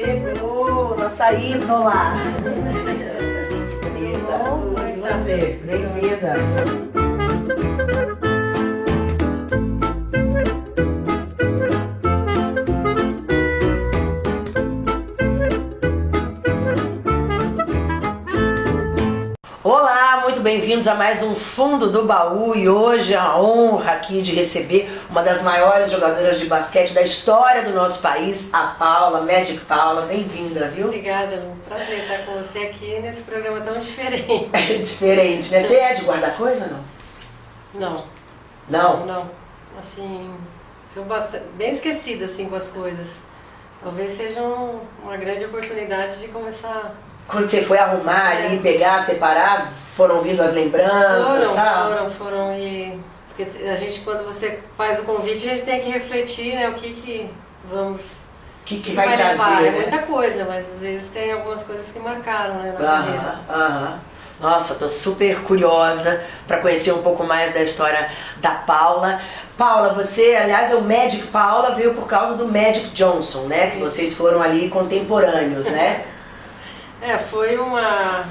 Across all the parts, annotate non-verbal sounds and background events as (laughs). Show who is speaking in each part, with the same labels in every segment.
Speaker 1: Chegou, nossa ídola.
Speaker 2: Você? Bem-vinda.
Speaker 1: Bem-vindos a mais um Fundo do Baú e hoje a honra aqui de receber uma das maiores jogadoras de basquete da história do nosso país, a Paula, Magic Paula. Bem-vinda, viu?
Speaker 3: Obrigada, é um prazer estar com você aqui nesse programa tão diferente.
Speaker 1: É (laughs) diferente, né? Você é de guardar coisa não?
Speaker 3: Não,
Speaker 1: Não?
Speaker 3: não. Assim, sou bastante, bem esquecida assim com as coisas. Talvez seja um- uma grande oportunidade de começar.
Speaker 1: Quando você foi arrumar ali, pegar, separar, foram vindo as lembranças,
Speaker 3: Foram,
Speaker 1: sabe?
Speaker 3: foram, foram e porque a gente quando você faz o convite a gente tem que refletir, né, o que que vamos
Speaker 1: O que, que
Speaker 3: que
Speaker 1: vai, trazer,
Speaker 3: levar. É
Speaker 1: né?
Speaker 3: muita coisa, mas às vezes tem algumas coisas que marcaram, né, na carreira.
Speaker 1: Aham, aham. Nossa, tô super curiosa para conhecer um pouco mais da história da Paula. Paula, você, aliás, é o Magic Paula veio por causa do Magic Johnson, né? Que vocês foram ali contemporâneos, né? (laughs)
Speaker 3: É, foi uma.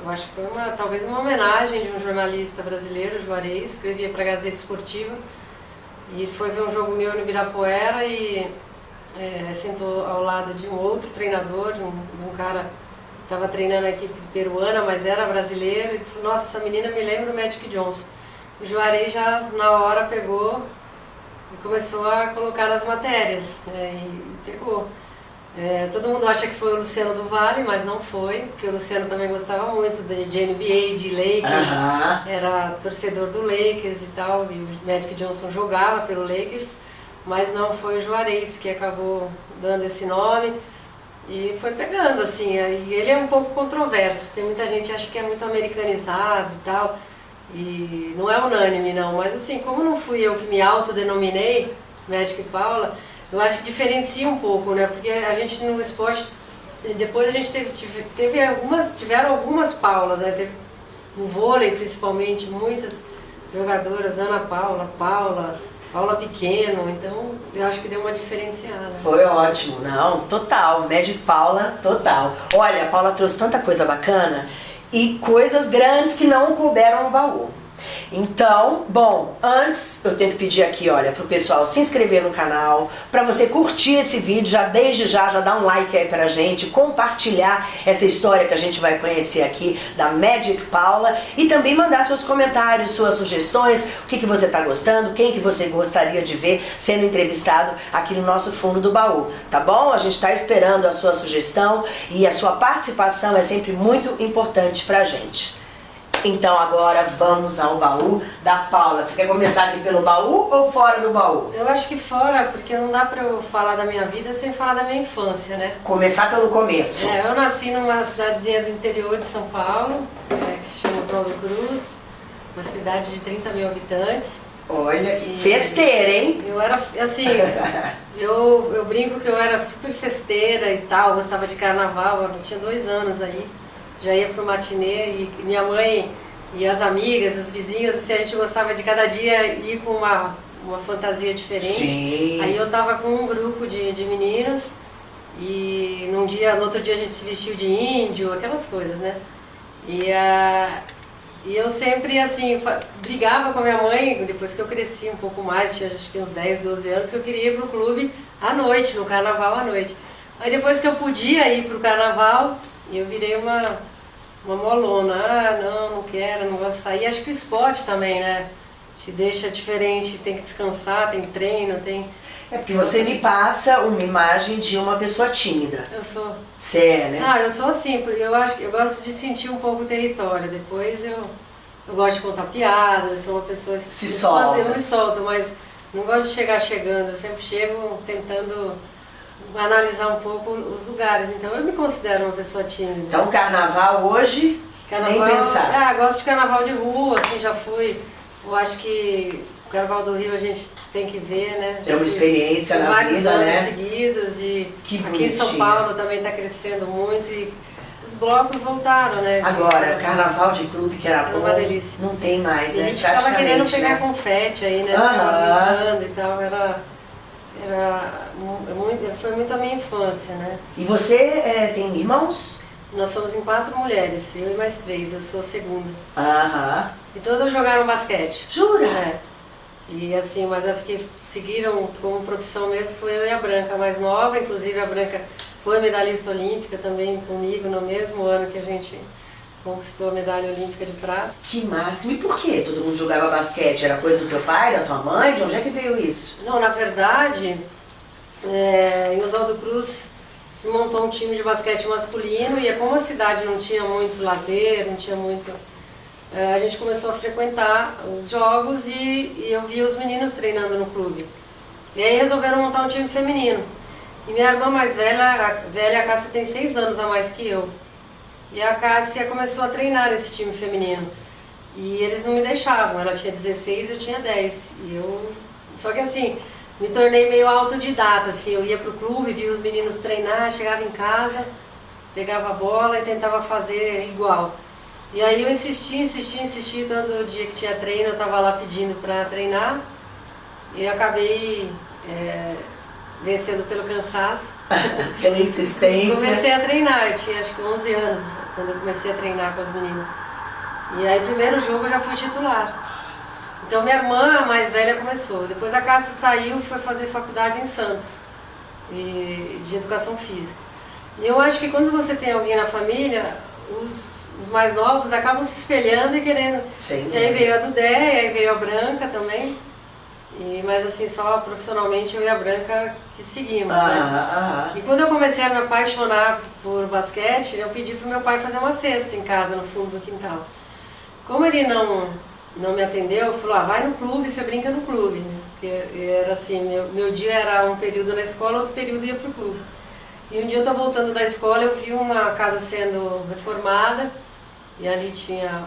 Speaker 3: Eu acho que foi uma, talvez uma homenagem de um jornalista brasileiro, Juarez, escrevia para a Gazeta Esportiva. E ele foi ver um jogo meu no Ibirapuera e é, sentou ao lado de um outro treinador, de um, de um cara que estava treinando a equipe peruana, mas era brasileiro. Ele falou: Nossa, essa menina me lembra o Magic Johnson. O Juarez já na hora pegou e começou a colocar nas matérias, né, e pegou. É, todo mundo acha que foi o Luciano do Vale, mas não foi, porque o Luciano também gostava muito de, de NBA, de Lakers,
Speaker 1: Aham.
Speaker 3: era torcedor do Lakers e tal, e o Magic Johnson jogava pelo Lakers, mas não foi o Juarez que acabou dando esse nome e foi pegando assim. E ele é um pouco controverso, porque muita gente acha que é muito americanizado e tal, e não é unânime não, mas assim, como não fui eu que me autodenominei Magic Paula, eu acho que diferencia um pouco, né? Porque a gente no esporte, depois a gente teve, teve algumas, tiveram algumas Paulas, né? Teve no vôlei principalmente, muitas jogadoras, Ana Paula, Paula, Paula Pequeno, então eu acho que deu uma diferenciada.
Speaker 1: Foi ótimo, não, total. Magic Paula, total. Olha, a Paula trouxe tanta coisa bacana e coisas grandes que não couberam no baú. Então, bom, antes eu tenho que pedir aqui, olha, pro pessoal se inscrever no canal, pra você curtir esse vídeo, já desde já, já dá um like aí pra gente, compartilhar essa história que a gente vai conhecer aqui da Magic Paula e também mandar seus comentários, suas sugestões, o que, que você tá gostando, quem que você gostaria de ver sendo entrevistado aqui no nosso fundo do baú, tá bom? A gente tá esperando a sua sugestão e a sua participação é sempre muito importante pra gente. Então agora vamos ao baú da Paula. Você quer começar aqui pelo baú ou fora do baú?
Speaker 3: Eu acho que fora, porque não dá pra eu falar da minha vida sem falar da minha infância, né?
Speaker 1: Começar pelo começo.
Speaker 3: É, eu nasci numa cidadezinha do interior de São Paulo, é, que se chama Oswaldo Cruz, uma cidade de 30 mil habitantes.
Speaker 1: Olha que festeira, hein?
Speaker 3: Eu era, assim, (laughs) eu, eu brinco que eu era super festeira e tal, gostava de carnaval, eu tinha dois anos aí, já ia pro matinê e minha mãe e as amigas, os vizinhos, assim, a gente gostava de cada dia ir com uma, uma fantasia diferente.
Speaker 1: Sim.
Speaker 3: Aí eu tava com um grupo de, de meninas e num dia, no outro dia a gente se vestiu de índio, aquelas coisas, né? E, a, e eu sempre, assim, brigava com a minha mãe, depois que eu cresci um pouco mais, tinha acho que uns 10, 12 anos, que eu queria ir pro clube à noite, no carnaval à noite. Aí depois que eu podia ir pro carnaval, eu virei uma, uma molona. Ah, não, não quero, não gosto de sair. Acho que o esporte também, né? Te deixa diferente, tem que descansar, tem treino, tem...
Speaker 1: É porque você me passa uma imagem de uma pessoa tímida.
Speaker 3: Eu sou...
Speaker 1: Você é, né?
Speaker 3: Ah, eu sou assim, porque eu acho que eu gosto de sentir um pouco o território. Depois eu, eu gosto de contar piadas, sou uma pessoa
Speaker 1: Se solta.
Speaker 3: faço- Eu me solto, mas não gosto de chegar chegando. Eu sempre chego tentando analisar um pouco os lugares. Então eu me considero uma pessoa tímida.
Speaker 1: Então carnaval hoje, nem pensar.
Speaker 3: Ah, gosto de carnaval de rua, assim, já fui. Eu acho que o carnaval do Rio a gente tem que ver, né?
Speaker 1: É uma experiência na
Speaker 3: vários
Speaker 1: vida,
Speaker 3: anos
Speaker 1: né?
Speaker 3: seguidos e
Speaker 1: Que
Speaker 3: aqui em São. Paulo também está crescendo muito e os blocos voltaram, né? de-
Speaker 1: Agora, carnaval de clube que era
Speaker 3: Era
Speaker 1: bom,
Speaker 3: uma delícia.
Speaker 1: não tem mais,
Speaker 3: E a
Speaker 1: né?
Speaker 3: gente ficava querendo
Speaker 1: Praticamente,
Speaker 3: pegar
Speaker 1: né?
Speaker 3: confete aí, né?
Speaker 1: Aham.
Speaker 3: Brincando e tal, era... era muito, foi muito a minha infância, né?
Speaker 1: E você é, tem irmãos?
Speaker 3: Nós somos em quatro mulheres, eu e mais três, eu sou a segunda.
Speaker 1: Aham.
Speaker 3: E todas jogaram basquete.
Speaker 1: Jura?
Speaker 3: É. E assim, mas as que seguiram como profissão mesmo foi eu e a Branca, a mais nova, inclusive a Branca foi medalhista olímpica também comigo no mesmo ano que a gente conquistou a medalha olímpica de prata.
Speaker 1: Que máximo. E por que todo mundo jogava basquete? Era coisa do teu pai, da tua mãe? De onde é que veio isso?
Speaker 3: Não, na verdade, é, em Oswaldo Cruz se montou um time de basquete masculino e como a cidade não tinha muito lazer, não tinha muito... É, a gente começou a frequentar os jogos e, e eu via os meninos treinando no clube. E aí resolveram montar um time feminino. E minha irmã mais velha, a velha, a Cássia, tem seis anos a mais que eu. E a Cássia começou a treinar esse time feminino. E eles não me deixavam, ela tinha 16 e eu tinha 10. E eu... Só que assim, me tornei meio autodidata, assim, eu ia pro clube, via os meninos treinar, chegava em casa, pegava a bola e tentava fazer igual. E aí eu insisti, insisti, insisti, todo dia que tinha treino eu estava lá pedindo para treinar e acabei é, vencendo pelo cansaço. (laughs)
Speaker 1: Pela insistência.
Speaker 3: Comecei a treinar, eu tinha acho que 11 anos quando eu comecei a treinar com as meninas. E aí primeiro jogo eu já fui titular. Então minha irmã, a mais velha, começou. Depois a Cássia saiu foi fazer faculdade em Santos, de educação física. E eu acho que quando você tem alguém na família, os, os mais novos acabam se espelhando e querendo.
Speaker 1: Sim.
Speaker 3: E aí veio a Dudé, e aí veio a Branca também. E, mas assim, só profissionalmente eu e a Branca que seguimos,
Speaker 1: ah,
Speaker 3: né?
Speaker 1: ah,
Speaker 3: E quando eu comecei a me apaixonar por basquete, eu pedi pro meu pai fazer uma cesta em casa, no fundo do quintal. Como ele não, não me atendeu, falou, ah, vai no clube, você brinca no clube. Porque era assim, meu, meu dia era um período na escola, outro período ia pro clube. E um dia eu tô voltando da escola, eu vi uma casa sendo reformada, e ali tinha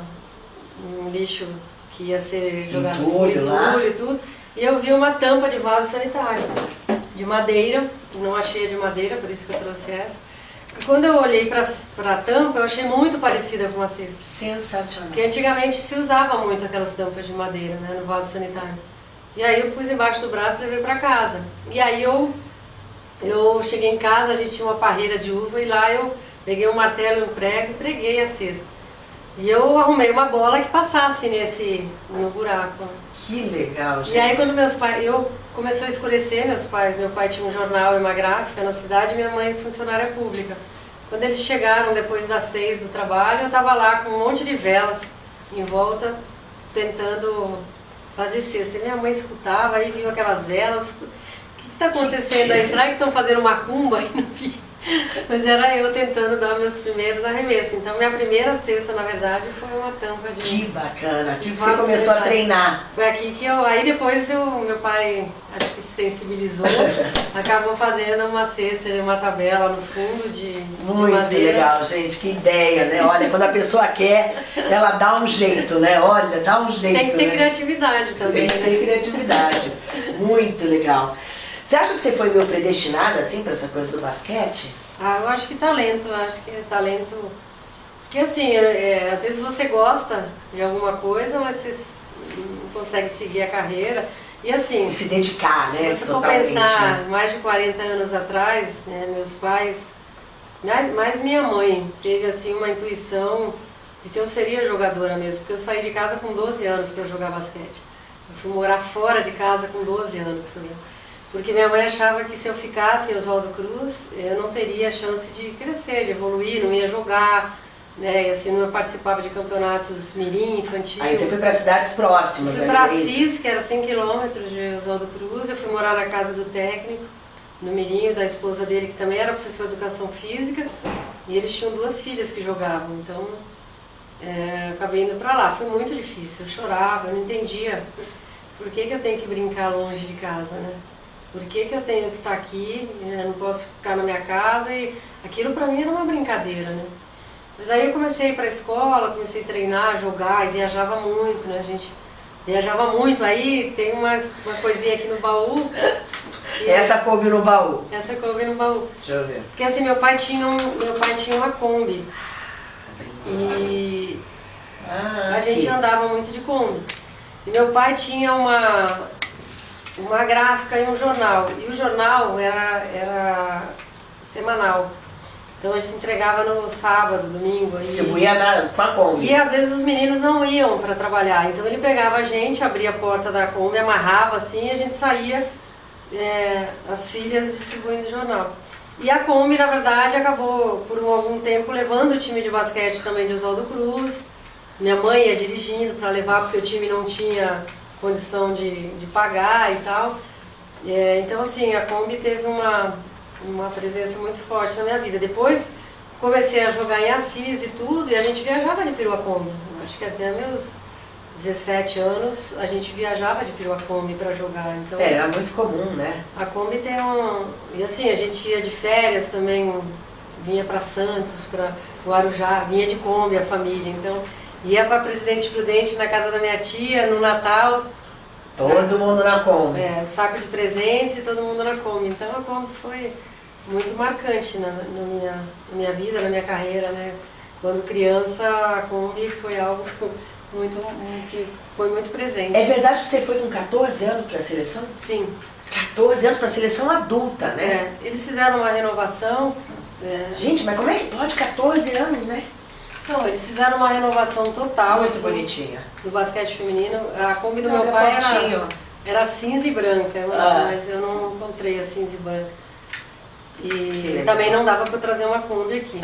Speaker 3: um lixo que ia ser jogado
Speaker 1: Entulho
Speaker 3: entulho e tudo. E eu vi uma tampa de vaso sanitário, de madeira, não achei a de madeira, por isso que eu trouxe essa. Quando eu olhei para a tampa, eu achei muito parecida com uma cesta.
Speaker 1: Sensacional.
Speaker 3: Porque antigamente se usava muito aquelas tampas de madeira, né, no vaso sanitário. E aí eu pus embaixo do braço e levei para casa. E aí eu, eu cheguei em casa, a gente tinha uma parreira de uva e lá eu peguei um martelo e um prego e preguei a cesta. E eu arrumei uma bola que passasse nesse, no buraco.
Speaker 1: Que legal, gente.
Speaker 3: E aí quando meus pais, eu começou a escurecer, meus pais, meu pai tinha um jornal e uma gráfica na cidade, minha mãe funcionária pública. Quando eles chegaram depois das seis do trabalho, eu estava lá com um monte de velas em volta, tentando fazer cesta. E minha mãe escutava, aí viu aquelas velas, o que está acontecendo aí? Será que estão fazendo macumba? (laughs) E não vi. (laughs) Mas era eu tentando dar meus primeiros arremessos. Então minha primeira cesta, na verdade, foi uma tampa de...
Speaker 1: Que bacana. Aqui que você começou a
Speaker 3: sanitário.
Speaker 1: treinar.
Speaker 3: Foi aqui que eu... Aí depois o meu pai, acho que se sensibilizou, (laughs) acabou fazendo uma cesta, uma tabela no fundo de, de
Speaker 1: Muito
Speaker 3: madeira.
Speaker 1: legal, gente. Que ideia, né? Olha, quando a pessoa quer, ela dá um jeito, né? Olha, dá um jeito,
Speaker 3: Tem que ter
Speaker 1: né?
Speaker 3: criatividade também,
Speaker 1: Tem que
Speaker 3: né?
Speaker 1: ter criatividade. Muito legal. Você acha que você foi meio predestinada, assim, pra essa coisa do basquete?
Speaker 3: Ah, eu acho que talento, acho que é talento... Porque assim, é, é, às vezes você gosta de alguma coisa, mas você não consegue seguir a carreira. E assim,
Speaker 1: E se dedicar,
Speaker 3: Se
Speaker 1: né?
Speaker 3: você for pensar,
Speaker 1: né?
Speaker 3: mais de 40 anos atrás, né, meus pais, mais, mais minha mãe, teve assim uma intuição de que eu seria jogadora mesmo, porque eu saí de casa com 12 anos para jogar basquete. Eu fui morar fora de casa com 12 anos. por exemplo. Porque minha mãe achava que se eu ficasse em Oswaldo Cruz, eu não teria chance de crescer, de evoluir, não ia jogar, né, assim, não participava de campeonatos mirim, infantil.
Speaker 1: Aí você foi para cidades próximas
Speaker 3: Fui para
Speaker 1: é?
Speaker 3: Assis, que era 100 quilômetros de Oswaldo Cruz. Eu fui morar na casa do técnico, no Mirinho, da esposa dele, que também era professor de educação física. E eles tinham duas filhas que jogavam. Então, é, acabei indo para lá. Foi muito difícil. Eu chorava, eu não entendia por que, que eu tenho que brincar longe de casa, né? Por que, que eu tenho que estar aqui, né? eu não posso ficar na minha casa? E aquilo para mim era uma brincadeira, né? Mas aí eu comecei a ir para a escola, comecei a treinar, jogar e viajava muito, né? A gente viajava muito. Aí tem umas, uma coisinha aqui no baú. (laughs)
Speaker 1: Essa coube no baú.
Speaker 3: essa coube no baú.
Speaker 1: Deixa eu ver.
Speaker 3: Porque assim, meu pai tinha, um, meu pai tinha uma Kombi. E
Speaker 1: Ah,
Speaker 3: a gente andava muito de Kombi. E meu pai tinha uma, uma gráfica e um jornal. E o jornal era, era semanal. Então a gente se entregava no sábado, domingo.
Speaker 1: Distribuía na, com a Kombi.
Speaker 3: E às vezes os meninos não iam para trabalhar. Então ele pegava a gente, abria a porta da Kombi, amarrava assim e a gente saía, é, as filhas distribuindo jornal. E a Kombi, na verdade, acabou por algum tempo levando o time de basquete também de Oswaldo Cruz. Minha mãe ia dirigindo para levar porque o time não tinha condição de, de pagar e tal. É, então assim, a Kombi teve uma, uma presença muito forte na minha vida. Depois comecei a jogar em Assis e tudo, e a gente viajava de perua Kombi. Acho que até meus 17 anos a gente viajava de perua Kombi para jogar. Então,
Speaker 1: é, era muito comum, né?
Speaker 3: A Kombi tem um... E assim, a gente ia de férias também, vinha para Santos, para Guarujá, vinha de Kombi a família. Então, ia para Presidente Prudente na casa da minha tia, no Natal,
Speaker 1: Todo mundo na Kombi.
Speaker 3: É, o saco de presentes e todo mundo na Kombi. Então a Kombi foi muito marcante na, na, minha, na minha vida, na minha carreira, né? Quando criança, a Kombi foi algo (laughs) muito, que foi muito presente.
Speaker 1: É verdade que você foi com 14 anos para a seleção?
Speaker 3: Sim.
Speaker 1: 14 anos para a seleção adulta, né?
Speaker 3: É, eles fizeram uma renovação. É...
Speaker 1: Gente, mas como é que pode 14 anos, né?
Speaker 3: Não, eles fizeram uma renovação total.
Speaker 1: Muito assim, bonitinha.
Speaker 3: Do basquete feminino. A Kombi do não, meu pai era, era cinza e branca, ah. mas eu não encontrei a cinza e branca. E também não dava para trazer uma Kombi aqui.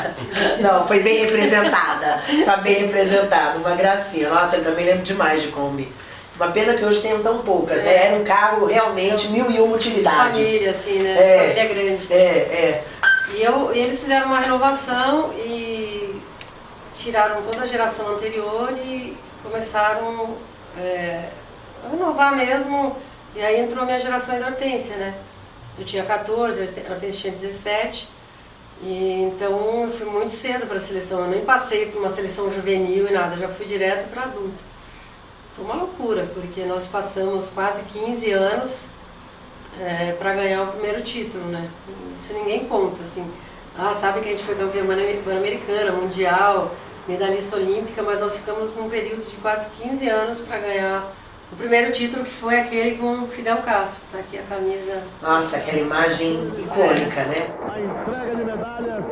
Speaker 3: (laughs)
Speaker 1: não, foi bem representada. tá bem representada, uma gracinha. Nossa, eu também lembro demais de Kombi. Uma pena que hoje tenham tão poucas, né? é. né? Era um carro realmente mil e uma utilidades.
Speaker 3: Família, assim, né? É, Família grande.
Speaker 1: É, é.
Speaker 3: E, eu, e eles fizeram uma renovação e tiraram toda a geração anterior e começaram é, a renovar mesmo. E aí entrou a minha geração da Hortência, né? Eu tinha 14, a Hortência tinha 17. E, então eu fui muito cedo para a seleção. Eu nem passei por uma seleção juvenil e nada, já fui direto para adulto. Foi uma loucura, porque nós passamos quase 15 anos é, para ganhar o primeiro título, né? Isso ninguém conta, assim. Ah, sabe que a gente foi campeã pan-americana, mundial, medalhista olímpica, mas nós ficamos num período de quase 15 anos para ganhar o primeiro título, que foi aquele com Fidel Castro. Está aqui a camisa.
Speaker 1: Nossa, aquela imagem icônica, né?
Speaker 4: A entrega de medalhas,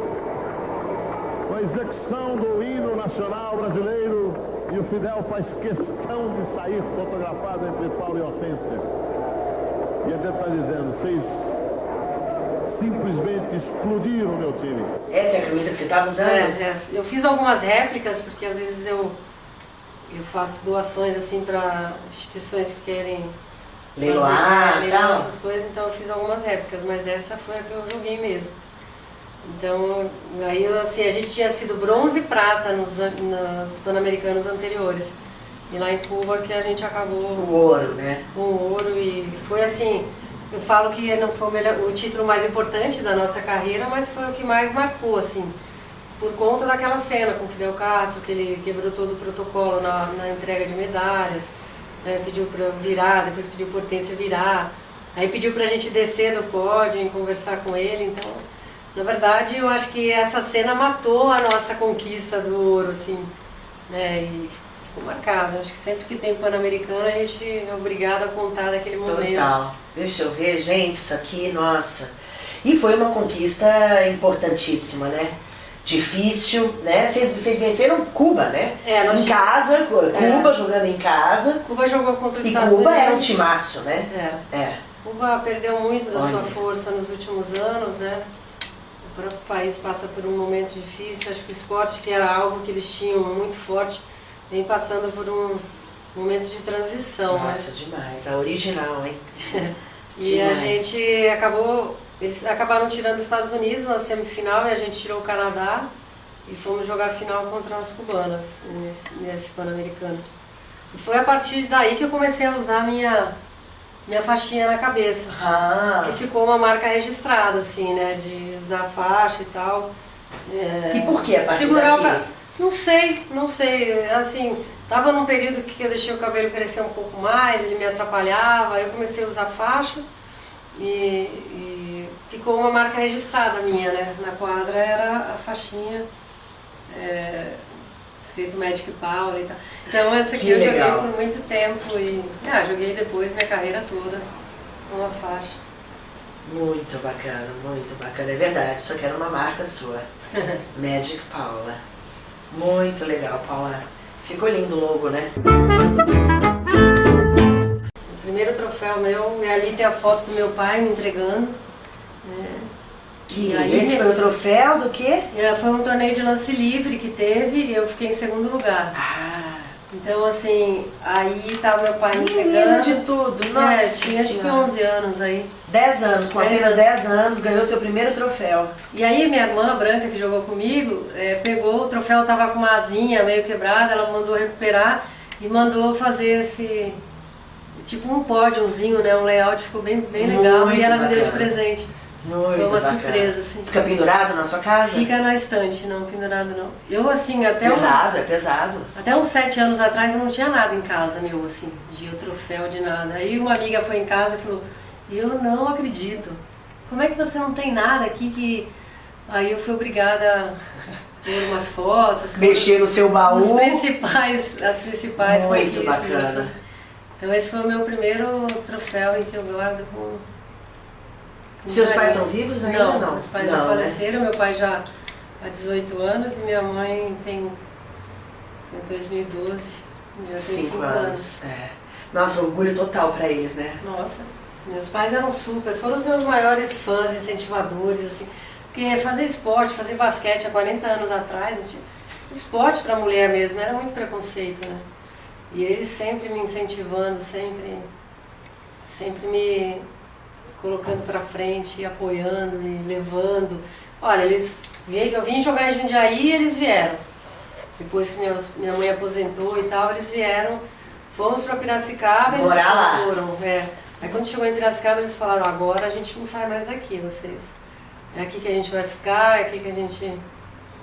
Speaker 4: a execução do hino nacional brasileiro e o Fidel faz questão de sair fotografado entre Paulo e Hortência. E ele está dizendo, vocês simplesmente explodiram o meu time.
Speaker 1: Essa é a camisa que você estava usando? É,
Speaker 3: é, eu fiz algumas réplicas, porque às vezes eu, eu faço doações assim para instituições que querem
Speaker 1: leiloar,
Speaker 3: fazer, leiloar essas coisas, então eu fiz algumas réplicas, mas essa foi a que eu joguei mesmo. Então, aí assim, a gente tinha sido bronze e prata nos, nos Pan-Americanos anteriores. E lá em Cuba que a gente acabou...
Speaker 1: O ouro, né?
Speaker 3: Com o ouro e foi assim, eu falo que não foi o, melhor, o título mais importante da nossa carreira, mas foi o que mais marcou, assim, por conta daquela cena com o Fidel Castro, que ele quebrou todo o protocolo na, na entrega de medalhas, né, pediu para virar, depois pediu por Hortência virar, aí pediu para a gente descer do pódio e conversar com ele, então, na verdade, eu acho que essa cena matou a nossa conquista do ouro, assim, né, e ficou marcado. Acho que sempre que tem Pan-Americano a gente é obrigado a contar daquele momento.
Speaker 1: Total. Deixa eu ver, gente, isso aqui, nossa. E foi uma conquista importantíssima, né? Difícil, né? Vocês, vocês venceram Cuba, né?
Speaker 3: É,
Speaker 1: nós... Em casa, Cuba é. jogando em casa.
Speaker 3: Cuba jogou contra os
Speaker 1: e
Speaker 3: Estados
Speaker 1: Cuba
Speaker 3: Unidos.
Speaker 1: era um timaço, né?
Speaker 3: É. é. Cuba perdeu muito da Olha. sua força nos últimos anos, né? O próprio país passa por um momento difícil. Acho que o esporte, que era algo que eles tinham muito forte, vem passando por um momento de transição.
Speaker 1: Né? Nossa, né? demais. A original, hein? (laughs)
Speaker 3: e demais. a gente acabou, eles acabaram tirando os Estados Unidos na semifinal e a gente tirou o Canadá e fomos jogar a final contra as cubanas nesse, nesse Pan-Americano. E foi a partir daí que eu comecei a usar minha minha faixinha na cabeça.
Speaker 1: Ah.
Speaker 3: Que ficou uma marca registrada, assim, né? De usar faixa e tal.
Speaker 1: É, e por que a partir segurar daqui?
Speaker 3: Não sei, não sei. Assim, tava num período que eu deixei o cabelo crescer um pouco mais, ele me atrapalhava, eu comecei a usar faixa e, e ficou uma marca registrada minha, né? Na quadra era a faixinha. É, escrito Magic Power e tal. Então essa aqui
Speaker 1: Que
Speaker 3: eu
Speaker 1: legal.
Speaker 3: joguei por muito tempo e ah, joguei depois minha carreira toda uma faixa.
Speaker 1: Muito bacana, muito bacana. É verdade, só quero uma marca sua. (laughs) Magic Paula. Muito legal, Paula. Ficou lindo o logo, né?
Speaker 3: O primeiro troféu meu, e ali tem a foto do meu pai me entregando. né?
Speaker 1: Que
Speaker 3: E aí,
Speaker 1: esse foi o troféu do quê?
Speaker 3: E, Foi um torneio de lance livre que teve e eu fiquei em segundo lugar.
Speaker 1: Ah,
Speaker 3: Então assim, aí tava meu pai me entregando.
Speaker 1: de tudo. Nossa
Speaker 3: é, tinha acho que
Speaker 1: Senhora.
Speaker 3: 11 anos aí.
Speaker 1: 10 anos, com
Speaker 3: 10
Speaker 1: apenas
Speaker 3: anos.
Speaker 1: 10 anos, ganhou seu primeiro troféu.
Speaker 3: E aí minha irmã branca que jogou comigo, é, pegou, o troféu tava com uma asinha meio quebrada, ela mandou recuperar e mandou fazer esse tipo um pódiozinho, né? Um layout ficou bem, bem legal
Speaker 1: Muito
Speaker 3: e ela me deu de
Speaker 1: bacana.
Speaker 3: presente.
Speaker 1: Muito
Speaker 3: Foi uma
Speaker 1: bacana.
Speaker 3: surpresa, assim.
Speaker 1: Fica pendurado na sua casa?
Speaker 3: Fica na estante, não pendurado não. Eu assim, até
Speaker 1: Pesado,
Speaker 3: uns,
Speaker 1: é pesado.
Speaker 3: até uns sete anos atrás eu não tinha nada em casa meu, assim, de troféu, de nada. Aí uma amiga foi em casa e falou, eu não acredito. Como é que você não tem nada aqui que. Aí eu fui obrigada a pôr umas fotos.
Speaker 1: Mexer no seu
Speaker 3: Os
Speaker 1: baú.
Speaker 3: principais, as principais
Speaker 1: Muito bacana.
Speaker 3: Então esse foi o meu primeiro troféu em que eu guardo com. com
Speaker 1: Seus pais
Speaker 3: carinho.
Speaker 1: são vivos ainda?
Speaker 3: Não,
Speaker 1: Não,
Speaker 3: os pais
Speaker 1: Não,
Speaker 3: já
Speaker 1: né?
Speaker 3: faleceram, meu pai já há 18 anos e minha mãe tem em 2012, já tem 5
Speaker 1: Cinco
Speaker 3: anos.
Speaker 1: anos. É. Nossa, orgulho total pra eles, né?
Speaker 3: Nossa, meus pais eram super, foram os meus maiores fãs, incentivadores, assim, porque fazer esporte, fazer basquete há 40 anos atrás, esporte para mulher mesmo, era muito preconceito, né? E eles sempre me incentivando, sempre, sempre me colocando para frente, e apoiando e levando. Olha, eles eu vim jogar em Jundiaí e eles vieram. Depois que minha, minha mãe aposentou e tal, eles vieram. Fomos para Piracicaba e eles
Speaker 1: lá.
Speaker 3: foram. É. Aí quando chegou em Piracicaba, eles falaram, agora a gente não sai mais daqui, vocês. É aqui que a gente vai ficar, é aqui que a gente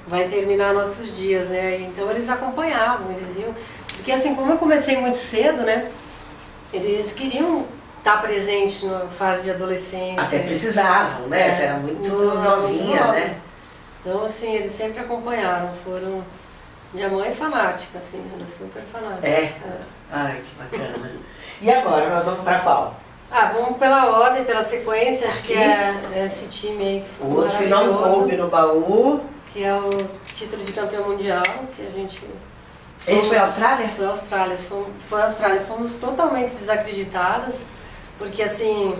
Speaker 3: vai terminar nossos dias, né? Então eles acompanhavam, eles iam. Porque assim, como eu comecei muito cedo, né? Eles queriam estar presentes na fase de adolescência.
Speaker 1: Até precisavam, né?
Speaker 3: É,
Speaker 1: Você era muito
Speaker 3: então, muito
Speaker 1: novinha,
Speaker 3: nova.
Speaker 1: né?
Speaker 3: Então, assim, eles sempre acompanharam, foram... Minha mãe é fanática, assim, era super fanática.
Speaker 1: É? Ai, que bacana. E agora, nós vamos pra qual?
Speaker 3: Ah, vamos pela ordem, pela sequência, acho que
Speaker 1: Aqui?
Speaker 3: é esse time aí que
Speaker 1: O outro que não coube no baú.
Speaker 3: que é o título de campeão mundial, que a gente...
Speaker 1: Esse foi a
Speaker 3: fomos-
Speaker 1: Austrália?
Speaker 3: Foi a Austrália, fomos, foi a Austrália. Fomos totalmente desacreditadas, porque assim,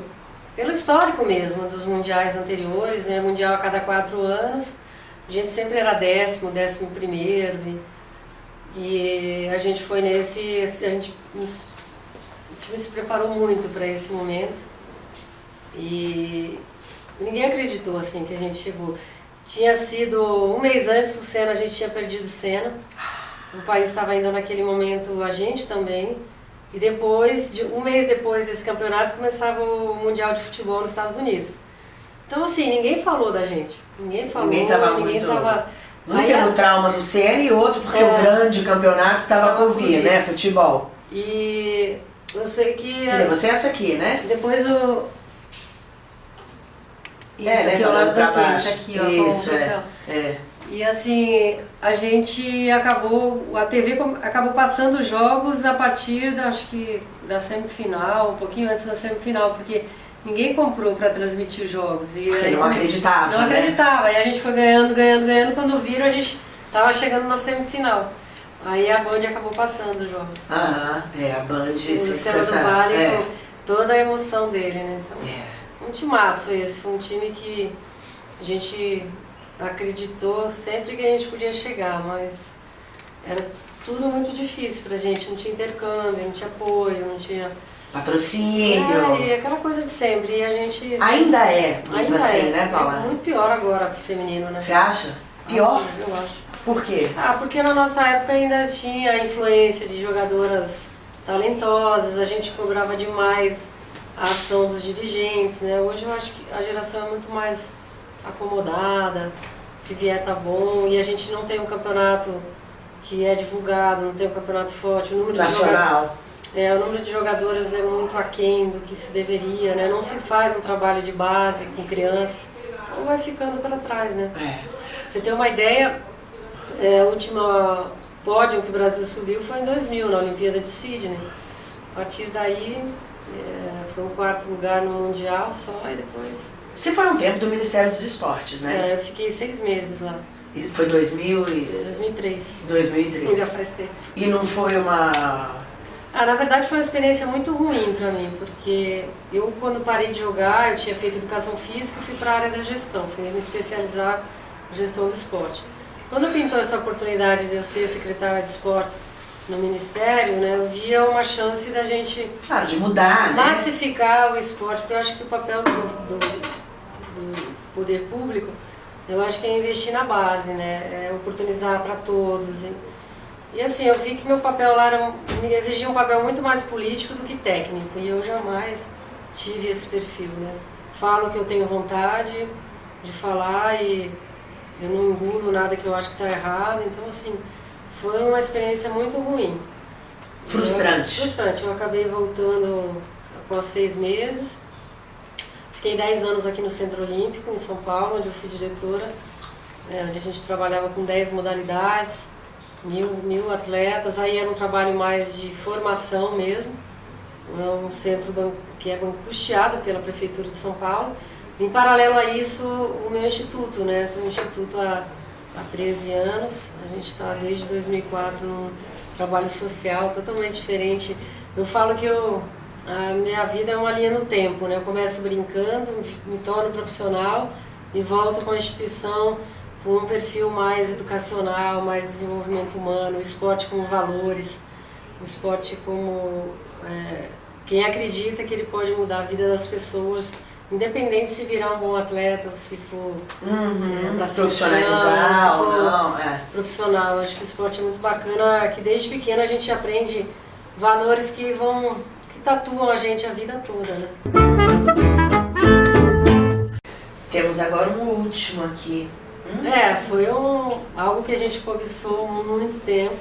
Speaker 3: pelo histórico mesmo dos mundiais anteriores, né, mundial a cada quatro anos, a gente sempre era décimo, décimo primeiro, e, e a gente foi nesse, a gente nos- o time se preparou muito para esse momento e ninguém acreditou assim que a gente chegou. Tinha sido um mês antes o Senna, a gente tinha perdido o Senna. O país estava ainda naquele momento, a gente também. E depois, de- um mês depois desse campeonato, começava o Mundial de Futebol nos Estados Unidos. Então, assim, ninguém falou da gente. Ninguém falou,
Speaker 1: Ninguém tava
Speaker 3: ninguém
Speaker 1: muito-
Speaker 3: tava...
Speaker 1: Um
Speaker 3: Aí,
Speaker 1: pelo trauma do Senna e outro porque
Speaker 3: É.
Speaker 1: o grande campeonato estava
Speaker 3: Tava
Speaker 1: por vir,
Speaker 3: vir.
Speaker 1: né? Futebol.
Speaker 3: E eu sei que...
Speaker 1: Você é essa aqui, né?
Speaker 3: Depois o... Isso,
Speaker 1: É, né,
Speaker 3: aqui ao lado da
Speaker 1: baixo.
Speaker 3: aqui, ó,
Speaker 1: Isso, é. É.
Speaker 3: E assim, a gente acabou, a TV acabou passando os jogos a partir da, acho que, da semifinal, um pouquinho antes da semifinal, porque ninguém comprou para transmitir os jogos. E
Speaker 1: Porque
Speaker 3: aí,
Speaker 1: não acreditava,
Speaker 3: Não
Speaker 1: né?
Speaker 3: acreditava. Aí a gente foi ganhando, ganhando, ganhando. Quando viram, a gente tava chegando na semifinal. Aí a Band acabou passando os jogos.
Speaker 1: Aham, é, a Band
Speaker 3: o Luciano do Vale
Speaker 1: é.
Speaker 3: toda a emoção dele, né? Então,
Speaker 1: É.
Speaker 3: um timaço esse, foi um time que a gente acreditou sempre que a gente podia chegar, mas era tudo muito difícil pra gente, não tinha intercâmbio, não tinha apoio, não tinha.
Speaker 1: Patrocínio.
Speaker 3: É, e aquela coisa de sempre. E a gente.
Speaker 1: Ainda é muito
Speaker 3: ainda
Speaker 1: assim,
Speaker 3: é,
Speaker 1: né, Paula?
Speaker 3: É muito pior agora pro feminino, né?
Speaker 1: Você acha? Pior?
Speaker 3: Assim, eu acho.
Speaker 1: Por quê?
Speaker 3: Ah, porque na nossa época ainda tinha a influência de jogadoras talentosas, a gente cobrava demais a ação dos dirigentes, né? Hoje eu acho que a geração é muito mais acomodada, que vier tá bom, e a gente não tem um campeonato que é divulgado, não tem um campeonato forte, o número de
Speaker 1: Nacional.
Speaker 3: é, o número de jogadoras é muito aquém do que se deveria, né? Não se faz um trabalho de base com crianças, então vai ficando para trás, né?
Speaker 1: É.
Speaker 3: Você tem uma ideia, é, a última pódio que o Brasil subiu foi em 2000, na Olimpíada de Sydney. A partir daí, é, foi um quarto lugar no Mundial só e depois...
Speaker 1: Você foi um tempo do Ministério dos Esportes, né?
Speaker 3: É, eu fiquei seis meses lá.
Speaker 1: E foi 2000 e...
Speaker 3: 2003.
Speaker 1: 2003.
Speaker 3: Já faz tempo.
Speaker 1: E não foi uma...
Speaker 3: Ah, na verdade foi uma experiência muito ruim para mim, porque eu quando parei de jogar, eu tinha feito educação física e fui para a área da gestão, fui me especializar em gestão do esporte. Quando pintou essa oportunidade de eu ser secretária de esportes no Ministério, né, eu via uma chance da gente
Speaker 1: Claro, de mudar, né?
Speaker 3: massificar o esporte, porque eu acho que o papel do, do, do poder público, eu acho que é investir na base, né, é oportunizar para todos. E, e assim, eu vi que meu papel lá era, me exigia um papel muito mais político do que técnico, e eu jamais tive esse perfil, né. Falo que eu tenho vontade de falar e eu não engulo nada que eu acho que está errado, então assim, foi uma experiência muito ruim.
Speaker 1: Frustrante.
Speaker 3: Eu, frustrante. Eu acabei voltando após seis meses. Fiquei dez anos aqui no Centro Olímpico, em São Paulo, onde eu fui diretora, é, onde a gente trabalhava com dez modalidades, mil, mil atletas. Aí era um trabalho mais de formação mesmo. É um centro que é custeado pela Prefeitura de São Paulo. Em paralelo a isso, o meu instituto, né? Tem um instituto há, há 13 anos, a gente está desde 2004 num trabalho social totalmente diferente. Eu falo que eu, a minha vida é uma linha no tempo, né? Eu começo brincando, me torno profissional e volto com a instituição com um perfil mais educacional, mais desenvolvimento humano, esporte como valores, esporte como é, quem acredita que ele pode mudar a vida das pessoas Independente se virar um bom atleta se for
Speaker 1: Uhum,
Speaker 3: é, para
Speaker 1: profissionalizar ou não, é.
Speaker 3: profissional. Eu acho que o esporte é muito bacana, que desde pequeno a gente aprende valores que vão que tatuam a gente a vida toda, né?
Speaker 1: Temos agora um último aqui. Hum?
Speaker 3: É, foi um, algo que a gente cobiçou muito tempo.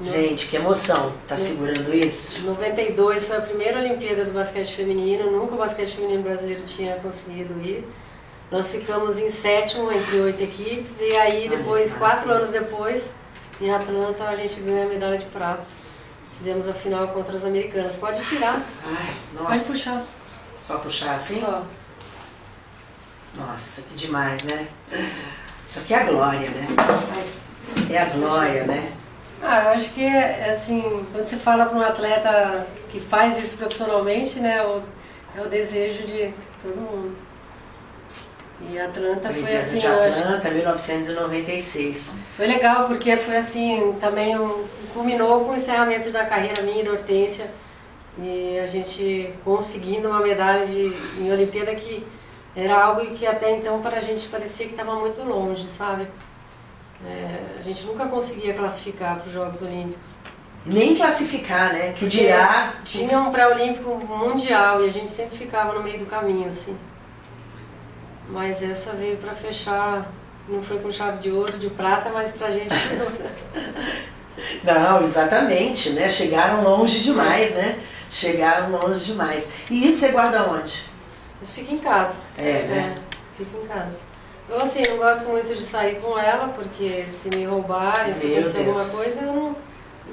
Speaker 1: Gente, que emoção. Tá segurando isso?
Speaker 3: 92 foi a primeira Olimpíada do basquete feminino, nunca o basquete feminino brasileiro tinha conseguido ir. Nós ficamos em sétimo entre oito equipes e aí depois, quatro anos depois, em Atlanta, a gente ganhou a medalha de prata. Fizemos a final contra as americanas. Pode tirar.
Speaker 1: Ai, nossa.
Speaker 3: Pode puxar.
Speaker 1: Só puxar assim?
Speaker 3: Só.
Speaker 1: Nossa, que demais, né? Isso aqui é a glória, né? É a glória, né?
Speaker 3: Ah, eu acho que, é, assim, quando você fala para um atleta que faz isso profissionalmente, né, é o, é o desejo de todo mundo. E Atlanta foi assim,
Speaker 1: de
Speaker 3: eu acho-
Speaker 1: Atlanta, 1996.
Speaker 3: foi legal porque foi assim, também um, culminou com o encerramento da carreira minha e da Hortência. E a gente conseguindo uma medalha de, em Olimpíada que era algo que até então para a gente parecia que estava muito longe, sabe? É, a gente nunca conseguia classificar para os Jogos Olímpicos.
Speaker 1: Nem classificar, né? Que
Speaker 3: Porque
Speaker 1: dirá...
Speaker 3: Tinha um pré-olímpico mundial e a gente sempre ficava no meio do caminho, assim. Mas essa veio para fechar, não foi com chave de ouro, de prata, mas pra gente foi ouro. (laughs)
Speaker 1: Não, exatamente, né? Chegaram longe demais, né? Chegaram longe demais. E isso você guarda onde?
Speaker 3: Isso fica em casa.
Speaker 1: É, né?
Speaker 3: fica em casa. Eu, assim, não gosto muito de sair com ela, porque se me roubarem, se acontecer alguma coisa, eu não,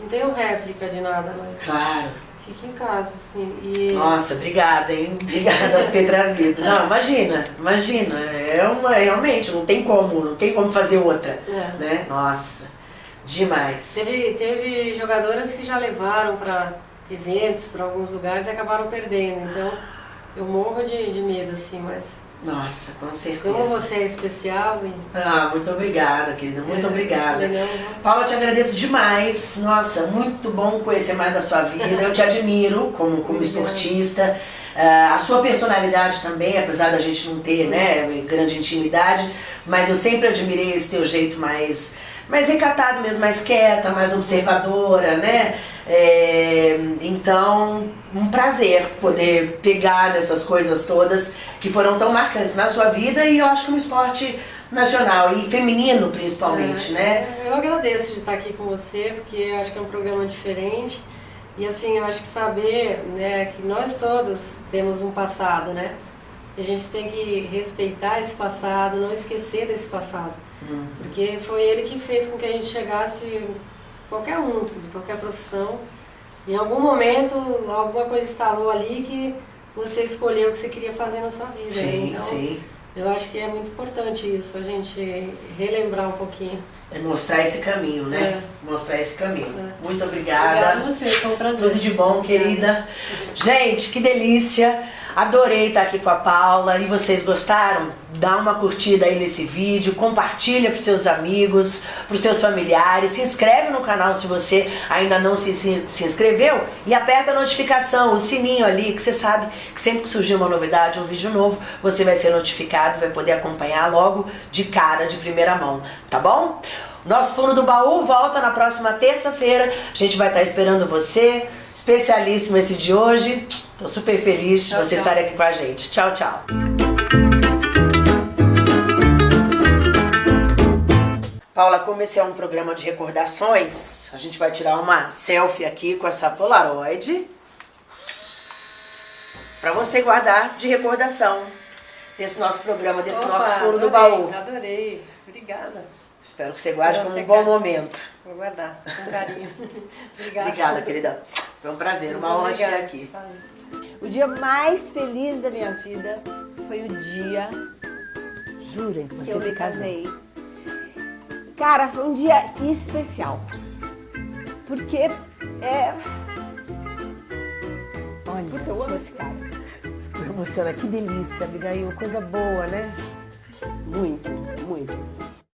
Speaker 3: não tenho réplica de nada, mas
Speaker 1: Claro.
Speaker 3: fica em casa, assim. E
Speaker 1: Nossa, obrigada, hein? Obrigada por ter trazido. Não, imagina, imagina. É uma, realmente, não tem como, não tem como fazer outra,
Speaker 3: é.
Speaker 1: né? Nossa, demais.
Speaker 3: Teve, teve jogadoras que já levaram para eventos, para alguns lugares e acabaram perdendo. Então, eu morro de, de medo, assim, mas
Speaker 1: Nossa, com certeza.
Speaker 3: como você é especial e...
Speaker 1: Ah, muito obrigada, querida, muito
Speaker 3: É,
Speaker 1: obrigada.
Speaker 3: entendeu?
Speaker 1: Paula, eu te agradeço demais. Nossa, muito bom conhecer mais da sua vida. Eu te admiro como, como esportista. Ah, a sua personalidade também, apesar da gente não ter né, grande intimidade, mas eu sempre admirei esse teu jeito mais, mais recatado mesmo, mais quieta, mais observadora, né? É, então, um prazer poder pegar nessas coisas todas que foram tão marcantes na sua vida e eu acho que no esporte nacional e feminino principalmente,
Speaker 3: É,
Speaker 1: né?
Speaker 3: Eu agradeço de estar aqui com você, porque eu acho que é um programa diferente. E assim, eu acho que saber né, que nós todos temos um passado, né? E a gente tem que respeitar esse passado, não esquecer desse passado. Porque foi ele que fez com que a gente chegasse qualquer um, de qualquer profissão. Em algum momento, alguma coisa instalou ali que você escolheu o que você queria fazer na sua vida.
Speaker 1: Sim,
Speaker 3: então,
Speaker 1: sim.
Speaker 3: Eu acho que é muito importante isso, a gente relembrar um pouquinho.
Speaker 1: É mostrar esse caminho, né? Mostrar esse caminho.
Speaker 3: É.
Speaker 1: Muito
Speaker 3: Obrigada
Speaker 1: obrigada.
Speaker 3: a você, foi um prazer.
Speaker 1: Tudo de bom, querida. Gente, que delícia. Adorei estar aqui com a Paula. E vocês gostaram? Dá uma curtida aí nesse vídeo, compartilha para seus amigos, para seus familiares, se inscreve no canal se você ainda não se, se, se inscreveu e aperta a notificação, o sininho ali, que você sabe que sempre que surgir uma novidade, um vídeo novo, você vai ser notificado, vai poder acompanhar logo de cara, de primeira mão, tá bom? Nosso Fundo do Baú volta na próxima terça-feira. A gente vai estar esperando você. Especialíssimo esse de hoje. Tô super feliz de você estar aqui com a gente. Tchau, tchau. Paula, como esse é um programa de recordações, a gente vai tirar uma selfie aqui com essa Polaroid para você guardar de recordação desse nosso programa, desse
Speaker 3: Opa,
Speaker 1: nosso furo do baú.
Speaker 3: Adorei, obrigada.
Speaker 1: Espero que você guarde como um bom momento.
Speaker 3: Vou guardar, com carinho. (laughs) obrigada.
Speaker 1: Obrigada, querida. Foi um prazer, uma honra
Speaker 3: obrigada.
Speaker 1: aqui.
Speaker 2: O dia mais feliz da minha vida foi o dia
Speaker 1: Jurem que
Speaker 2: eu me casei. Cara, foi um dia especial. Porque é.
Speaker 1: Olha,
Speaker 2: Puta, eu amo esse cara.
Speaker 1: emociona. Que delícia, Abigail. Coisa boa, né? Muito, muito.